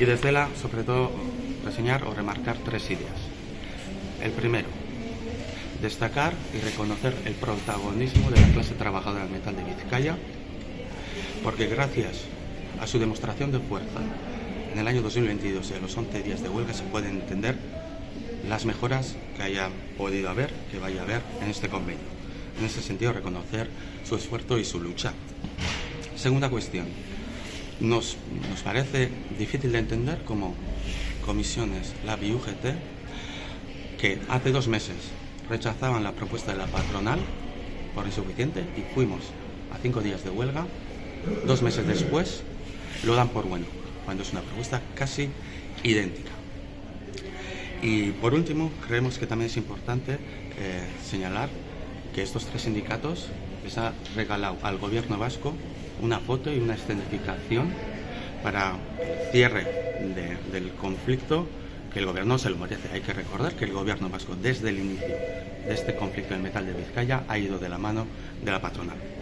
y desde la, sobre todo, reseñar o remarcar tres ideas. El primero, destacar y reconocer el protagonismo de la clase trabajadora del metal de Vizcaya, porque gracias a su demostración de fuerza en el año 2022 y a los 11 días de huelga se pueden entender las mejoras que haya podido haber, que vaya a haber en este convenio. En ese sentido, reconocer su esfuerzo y su lucha. Segunda cuestión. Nos, nos parece difícil de entender como comisiones, la y UGT, que hace dos meses rechazaban la propuesta de la patronal por insuficiente y fuimos a cinco días de huelga. Dos meses después lo dan por bueno, cuando es una propuesta casi idéntica. Y por último, creemos que también es importante eh, señalar que estos tres sindicatos les ha regalado al gobierno vasco una foto y una escenificación para cierre del conflicto que el gobierno se lo merece. Hay que recordar que el gobierno vasco desde el inicio de este conflicto del metal de Vizcaya ha ido de la mano de la patronal.